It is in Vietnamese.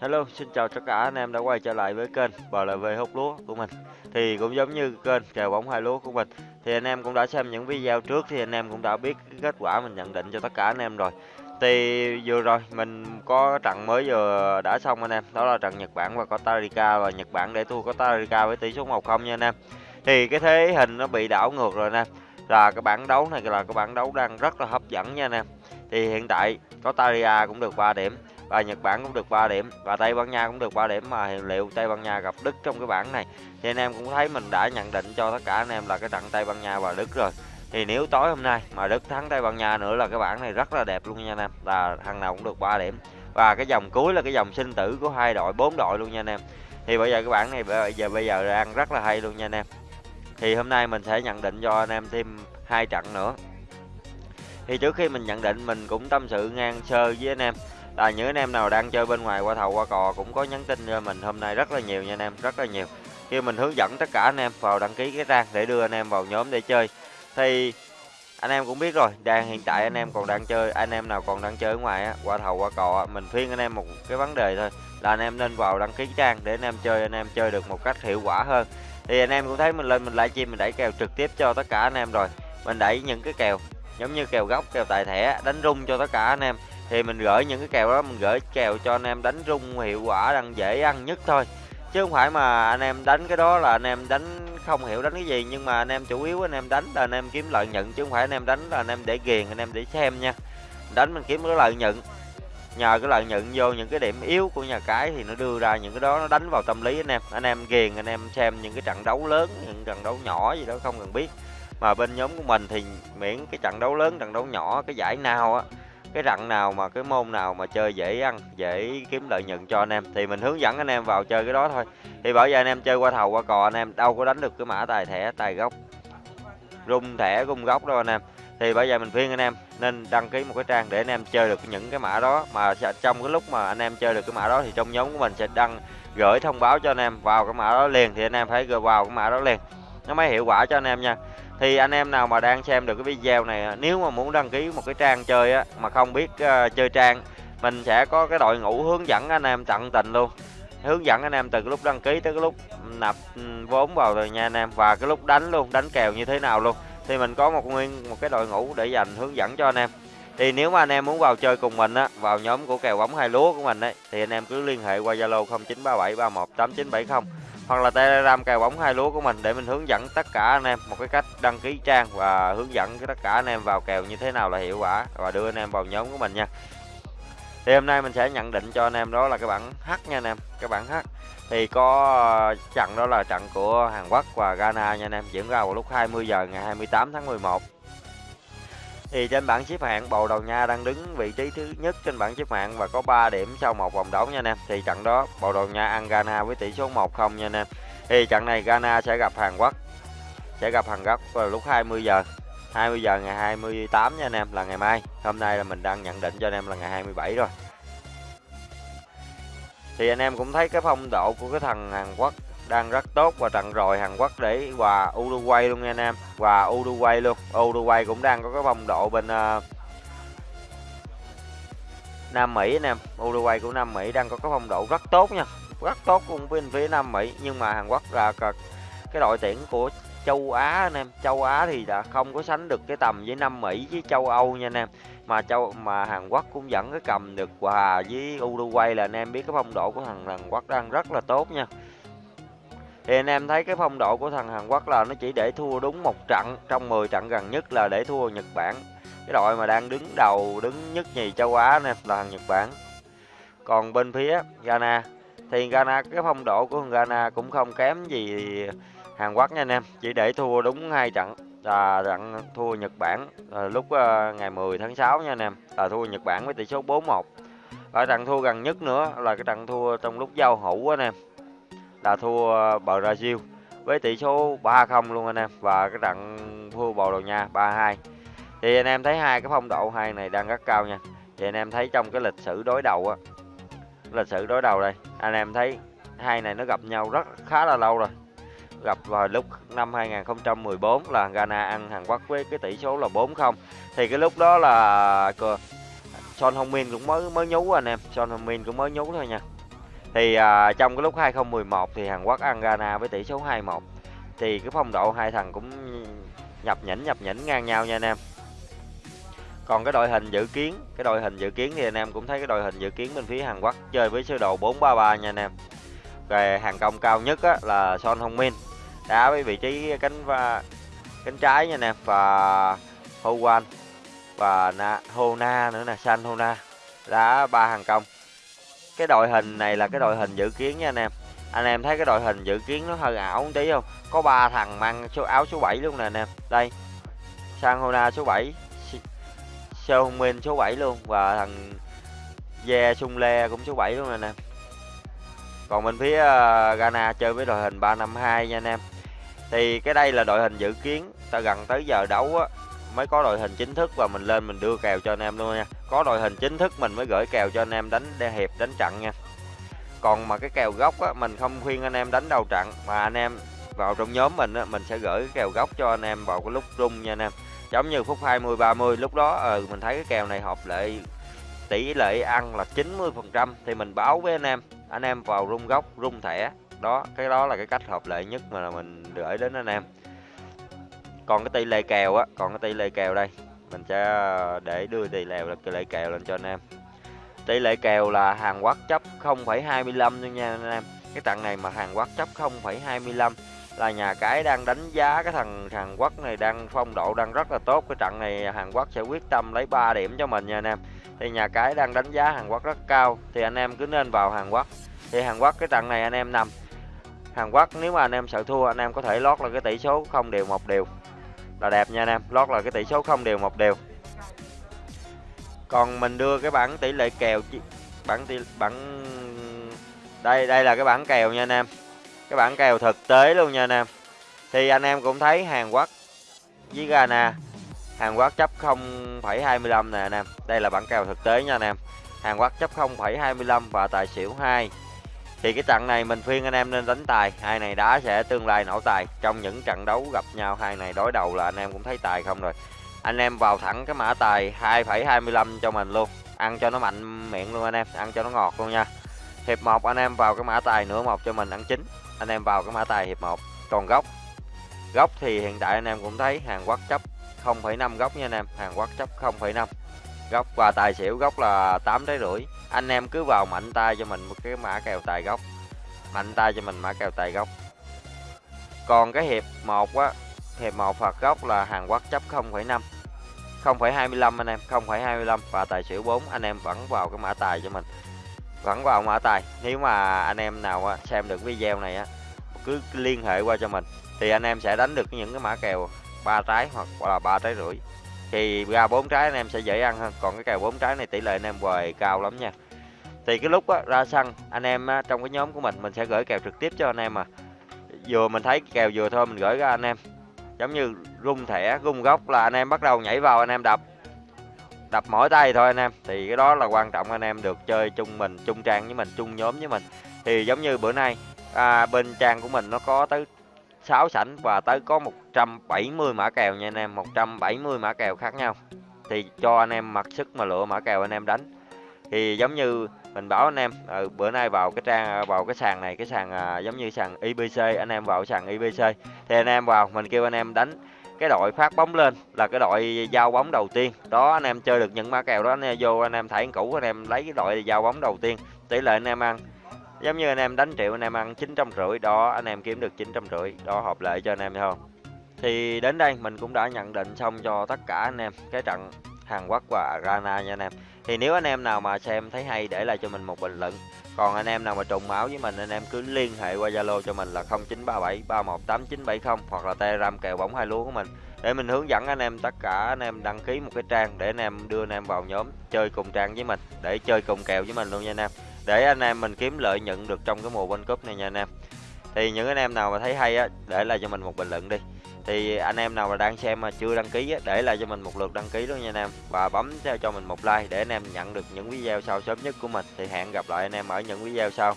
Hello, xin chào tất cả anh em đã quay trở lại với kênh BLV hút lúa của mình. Thì cũng giống như kênh kèo bóng hai lúa của mình, thì anh em cũng đã xem những video trước thì anh em cũng đã biết kết quả mình nhận định cho tất cả anh em rồi. Thì vừa rồi mình có trận mới vừa đã xong anh em, đó là trận Nhật Bản và Costa Rica và Nhật Bản để thua Costa Rica với tỷ số 1-0 nha anh em. Thì cái thế hình nó bị đảo ngược rồi anh em. Là cái bảng đấu này là cái bảng đấu đang rất là hấp dẫn nha anh em. Thì hiện tại Costa Rica cũng được 3 điểm và Nhật Bản cũng được 3 điểm, và Tây Ban Nha cũng được 3 điểm, mà liệu Tây Ban Nha gặp Đức trong cái bảng này? Thì anh em cũng thấy mình đã nhận định cho tất cả anh em là cái trận Tây Ban Nha và Đức rồi. Thì nếu tối hôm nay mà Đức thắng Tây Ban Nha nữa là cái bảng này rất là đẹp luôn nha anh em, là thằng nào cũng được 3 điểm. Và cái dòng cuối là cái dòng sinh tử của hai đội, bốn đội luôn nha anh em. Thì bây giờ cái bảng này bây giờ bây giờ đang rất là hay luôn nha anh em. Thì hôm nay mình sẽ nhận định cho anh em thêm hai trận nữa. Thì trước khi mình nhận định, mình cũng tâm sự ngang sơ với anh em là những anh em nào đang chơi bên ngoài qua thầu qua cò cũng có nhắn tin cho mình hôm nay rất là nhiều nha anh em rất là nhiều khi mình hướng dẫn tất cả anh em vào đăng ký cái trang để đưa anh em vào nhóm để chơi thì anh em cũng biết rồi đang hiện tại anh em còn đang chơi anh em nào còn đang chơi ở ngoài á qua thầu qua cò mình khuyên anh em một cái vấn đề thôi là anh em nên vào đăng ký trang để anh em chơi anh em chơi được một cách hiệu quả hơn thì anh em cũng thấy mình lên mình livestream mình đẩy kèo trực tiếp cho tất cả anh em rồi mình đẩy những cái kèo giống như kèo góc kèo tài thẻ đánh rung cho tất cả anh em thì mình gửi những cái kèo đó mình gửi kèo cho anh em đánh rung hiệu quả đang dễ ăn nhất thôi chứ không phải mà anh em đánh cái đó là anh em đánh không hiểu đánh cái gì nhưng mà anh em chủ yếu anh em đánh là anh em kiếm lợi nhuận chứ không phải anh em đánh là anh em để ghiền anh em để xem nha đánh mình kiếm cái lợi nhuận nhờ cái lợi nhuận vô những cái điểm yếu của nhà cái thì nó đưa ra những cái đó nó đánh vào tâm lý anh em anh em ghiền anh em xem những cái trận đấu lớn những trận đấu nhỏ gì đó không cần biết mà bên nhóm của mình thì miễn cái trận đấu lớn trận đấu nhỏ cái giải nào á cái rặng nào mà, cái môn nào mà chơi dễ ăn, dễ kiếm lợi nhuận cho anh em, thì mình hướng dẫn anh em vào chơi cái đó thôi. Thì bởi giờ anh em chơi qua thầu, qua cò anh em, đâu có đánh được cái mã tài thẻ, tài gốc. Rung thẻ, rung gốc đâu anh em. Thì bây giờ mình khuyên anh em nên đăng ký một cái trang để anh em chơi được những cái mã đó. Mà trong cái lúc mà anh em chơi được cái mã đó thì trong nhóm của mình sẽ đăng, gửi thông báo cho anh em vào cái mã đó liền, thì anh em phải gửi vào cái mã đó liền. Nó mới hiệu quả cho anh em nha thì anh em nào mà đang xem được cái video này nếu mà muốn đăng ký một cái trang chơi á mà không biết uh, chơi trang mình sẽ có cái đội ngũ hướng dẫn anh em tận tình luôn. Hướng dẫn anh em từ cái lúc đăng ký tới cái lúc nạp ừ, vốn vào rồi nha anh em và cái lúc đánh luôn đánh kèo như thế nào luôn. Thì mình có một nguyên một cái đội ngũ để dành hướng dẫn cho anh em. Thì nếu mà anh em muốn vào chơi cùng mình á vào nhóm của kèo bóng hai lúa của mình đấy thì anh em cứ liên hệ qua zalo 0937318970 hoặc là telegram cài bóng hai lúa của mình để mình hướng dẫn tất cả anh em một cái cách đăng ký trang và hướng dẫn tất cả anh em vào kèo như thế nào là hiệu quả và đưa anh em vào nhóm của mình nha. Thì hôm nay mình sẽ nhận định cho anh em đó là cái bảng H nha anh em, cái bảng H. Thì có ờ, trận đó là trận của Hàn Quốc và Ghana nha anh em, diễn ra vào lúc 20 giờ ngày 28 tháng 11 thì trên bảng xếp hạng Bồ Đào Nha đang đứng vị trí thứ nhất trên bảng xếp hạng và có 3 điểm sau một vòng đấu nha anh em. Thì trận đó Bồ Đào Nha ăn Ghana với tỷ số 1-0 nha anh em. Thì trận này Ghana sẽ gặp Hàn Quốc. Sẽ gặp Hàn Quốc vào lúc 20 giờ. 20 giờ ngày 28 nha anh em, là ngày mai. Hôm nay là mình đang nhận định cho anh em là ngày 27 rồi. Thì anh em cũng thấy cái phong độ của cái thằng Hàn Quốc đang rất tốt và trận rồi Hàn Quốc để hòa Uruguay luôn nha anh em. Hòa Uruguay luôn. Uruguay cũng đang có cái phong độ bên uh, Nam Mỹ anh em. Uruguay của Nam Mỹ đang có cái phong độ rất tốt nha. Rất tốt cũng bên phía Nam Mỹ. Nhưng mà Hàn Quốc là cái đội tuyển của châu Á anh em. Châu Á thì đã không có sánh được cái tầm với Nam Mỹ với châu Âu nha anh em. Mà châu mà Hàn Quốc cũng vẫn cái cầm được hòa với Uruguay là anh em biết cái phong độ của thằng Hàn Quốc đang rất là tốt nha thì anh em thấy cái phong độ của thằng Hàn Quốc là nó chỉ để thua đúng một trận, trong 10 trận gần nhất là để thua Nhật Bản. Cái đội mà đang đứng đầu, đứng nhất nhì châu Á nè, là thằng Nhật Bản. Còn bên phía Ghana, thì Ghana, cái phong độ của thằng Ghana cũng không kém gì Hàn Quốc nha anh em. Chỉ để thua đúng hai trận, là trận thua Nhật Bản lúc ờ, ngày 10 tháng 6 nha anh em, là thua Nhật Bản với tỷ số 4-1 và trận thua gần nhất nữa là cái trận thua trong lúc giao hữu anh em là thua Brazil với tỷ số 3-0 luôn anh em, và cái trận thua Bồ Đào Nha 3-2 thì anh em thấy hai cái phong độ hai này đang rất cao nha. Thì anh em thấy trong cái lịch sử đối đầu á, lịch sử đối đầu đây, anh em thấy hai này nó gặp nhau rất khá là lâu rồi. Gặp vào lúc năm 2014 là Ghana ăn Hàn Quốc với cái tỷ số là 4-0 thì cái lúc đó là Son Heung Min cũng mới mới nhú anh em. Son Heung Min cũng mới nhú thôi nha thì à, trong cái lúc 2011 thì Hàn Quốc ăn Ghana với tỷ số 2-1 thì cái phong độ hai thằng cũng nhập nhỉnh nhập nhỉnh ngang nhau nha anh em. Còn cái đội hình dự kiến cái đội hình dự kiến thì anh em cũng thấy cái đội hình dự kiến bên phía Hàn Quốc chơi với sơ đồ 433 nha anh em. Về hàng công cao nhất á, là Son Hong Min đá với vị trí cánh và cánh trái nha anh em và Ho Wan và Na, Hona nữa nè San Hona đá ba hàng công cái đội hình này là cái đội hình dự kiến nha anh em. Anh em thấy cái đội hình dự kiến nó hơi ảo một tí không? Có ba thằng mang số, áo số 7 luôn nè anh em. Đây Sang Hona số 7 Seo Min số 7 luôn và thằng Ye Sung Le cũng số 7 luôn nè anh em. Còn bên phía ờ, Ghana chơi với đội hình 352 nha anh em. Thì cái đây là đội hình dự kiến ta gần tới giờ đấu á mới có đội hình chính thức và mình lên mình đưa kèo cho anh em luôn nha. Có đội hình chính thức mình mới gửi kèo cho anh em đánh hiệp đánh trận nha. Còn mà cái kèo gốc á mình không khuyên anh em đánh đầu trận mà anh em vào trong nhóm mình á mình sẽ gửi cái kèo gốc cho anh em vào cái lúc rung nha anh em. Giống như phút 20 30 lúc đó ừ, mình thấy cái kèo này hợp lệ tỷ lệ ăn là 90 phần trăm thì mình báo với anh em. Anh em vào rung gốc rung thẻ đó cái đó là cái cách hợp lệ nhất mà mình gửi đến anh em còn cái tỷ lệ kèo á còn cái tỷ lệ kèo đây. Mình sẽ ờ, để đưa tỷ lệ là tỷ lệ kèo lên cho anh em. Tỷ lệ kèo là Hàn Quốc chấp 0,25 nha anh em. Cái trận này mà Hàn Quốc chấp 0,25 là nhà cái đang đánh giá cái thằng Hàn Quốc này đang phong độ đang rất là tốt. Cái trận này Hàn Quốc sẽ quyết tâm lấy 3 điểm cho mình nha anh em. Thì nhà cái đang đánh giá Hàn Quốc rất cao thì anh em cứ nên vào Hàn Quốc. Thì Hàn Quốc cái trận này anh em nằm. Hàn Quốc nếu mà anh em sợ thua anh em có thể lót là cái tỷ số không đều một đều là đẹp nha anh em. Lót là cái tỷ số không đều một đều. Còn mình đưa cái bảng tỷ lệ kèo bảng tỷ bảng đây đây là cái bảng kèo nha anh em. Cái bảng kèo thực tế luôn nha anh em. Thì anh em cũng thấy Hàn Quốc với Ghana Hàn Quốc chấp 0,25 nè anh em. Đây là bảng kèo thực tế nha anh em. Hàn Quốc chấp 0,25 và tài xỉu 2 thì cái trận này mình khuyên anh em nên đánh tài. Hai này đá sẽ tương lai nổ tài. Trong những trận đấu gặp nhau hai này đối đầu là anh em cũng thấy tài không rồi. Anh em vào thẳng cái mã tài 2,25 cho mình luôn. Ăn cho nó mạnh miệng luôn anh em. Ăn cho nó ngọt luôn nha. Hiệp một anh em vào cái mã tài nửa một cho mình ăn chính anh em vào cái mã tài hiệp một. Còn góc góc thì hiện tại anh em cũng thấy Hàn Quốc chấp 0,5 góc nha anh em. Hàn Quốc chấp 0,5 góc và tài xỉu góc là 8 trái rưỡi anh em cứ vào mạnh tay cho mình một cái mã kèo tài gốc. Mạnh tay cho mình mã kèo tài gốc. Còn cái hiệp 1 á hiệp 1 phạt góc là Hàn Quốc chấp 0,5 0,25 anh em 0,25 và tài xỉu 4 anh em vẫn vào cái mã tài cho mình. Vẫn vào mã tài. Nếu mà anh em nào xem được video này á cứ liên hệ qua cho mình. Thì anh em sẽ đánh được những cái mã kèo ba trái hoặc là ba trái rưỡi thì ra bốn trái anh em sẽ dễ ăn hơn. Còn cái kèo bốn trái này tỷ lệ anh em hoài cao lắm nha. Thì cái lúc á, ra sân anh em á, trong cái nhóm của mình mình sẽ gửi kèo trực tiếp cho anh em mà. Vừa mình thấy kèo vừa thôi mình gửi ra anh em. Giống như rung thẻ rung góc là anh em bắt đầu nhảy vào anh em đập. Đập mỏi tay thôi anh em. Thì cái đó là quan trọng anh em được chơi chung mình chung trang với mình chung nhóm với mình. Thì giống như bữa nay à, bên trang của mình nó có tới 6 sảnh và tới có 170 mã kèo nha anh em 170 mã kèo khác nhau thì cho anh em mặc sức mà lựa mã kèo anh em đánh thì giống như mình bảo anh em ừ, bữa nay vào cái trang vào cái sàn này cái sàn à, giống như sàn IBC anh em vào sàn IBC thì anh em vào mình kêu anh em đánh cái đội phát bóng lên là cái đội giao bóng đầu tiên đó anh em chơi được những mã kèo đó anh em vô anh em thảy cũ anh em lấy cái đội giao bóng đầu tiên tỷ lệ anh em ăn giống như anh em đánh triệu anh em ăn chín trăm rưỡi đó anh em kiếm được chín trăm rưỡi đó hợp lệ cho anh em không thì đến đây mình cũng đã nhận định xong cho tất cả anh em cái trận Hàn Quốc và Ghana nha anh em thì nếu anh em nào mà xem thấy hay để lại cho mình một bình luận còn anh em nào mà trùng máu với mình anh em cứ liên hệ qua Zalo cho mình là 0937 318970 hoặc là Telegram kèo bóng hai lúa của mình để mình hướng dẫn anh em tất cả anh em đăng ký một cái trang để anh em đưa anh em vào nhóm chơi cùng trang với mình để chơi cùng kèo với mình luôn nha anh em để anh em mình kiếm lợi nhuận được trong cái mùa World Cup này nha anh em. Thì những anh em nào mà thấy hay á để lại cho mình một bình luận đi. Thì anh em nào mà đang xem mà chưa đăng ký á, để lại cho mình một lượt đăng ký luôn nha anh em. Và bấm theo cho mình một like để anh em nhận được những video sau sớm nhất của mình. Thì hẹn gặp lại anh em ở những video sau.